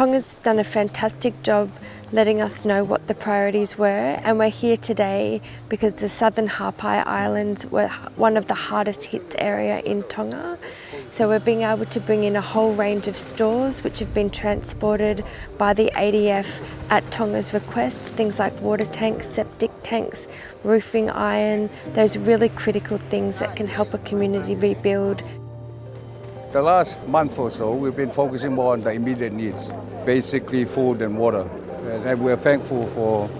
Tonga's done a fantastic job letting us know what the priorities were and we're here today because the southern Ha'apai Islands were one of the hardest hit area in Tonga. So we're being able to bring in a whole range of stores which have been transported by the ADF at Tonga's request, things like water tanks, septic tanks, roofing iron, those really critical things that can help a community rebuild. The last month or so, we've been focusing more on the immediate needs, basically food and water. And we're thankful for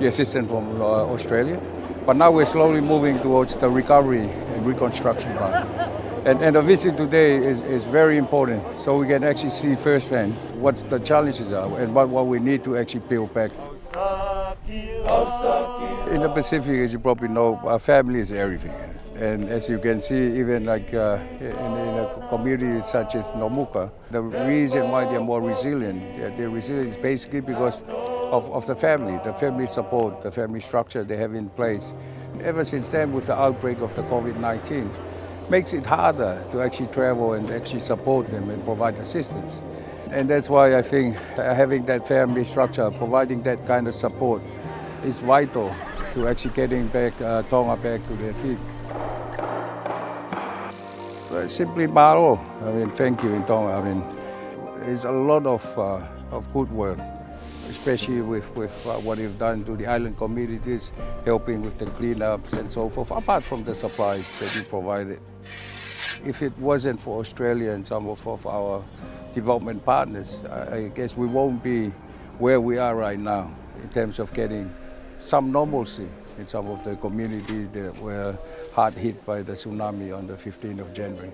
the assistance from uh, Australia. But now we're slowly moving towards the recovery and reconstruction part. And, and the visit today is, is very important, so we can actually see firsthand what the challenges are and what, what we need to actually build back. In the Pacific, as you probably know, our family is everything. And as you can see, even like uh, in, in, a community such as Nomuka, the reason why they're more resilient, they're resilient is basically because of, of the family, the family support, the family structure they have in place. Ever since then, with the outbreak of the COVID-19, makes it harder to actually travel and actually support them and provide assistance. And that's why I think having that family structure, providing that kind of support is vital to actually getting back uh, Tonga back to their feet. Simply mahalo. I mean, thank you Tonga. I mean, it's a lot of, uh, of good work, especially with, with uh, what you've done to the island communities, helping with the cleanups and so forth, apart from the supplies that you provided. If it wasn't for Australia and some of, of our development partners, I, I guess we won't be where we are right now in terms of getting some normalcy in some of the communities that were hard hit by the tsunami on the 15th of January.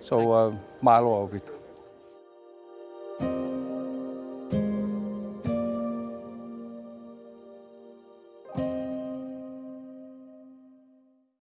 So, uh, malo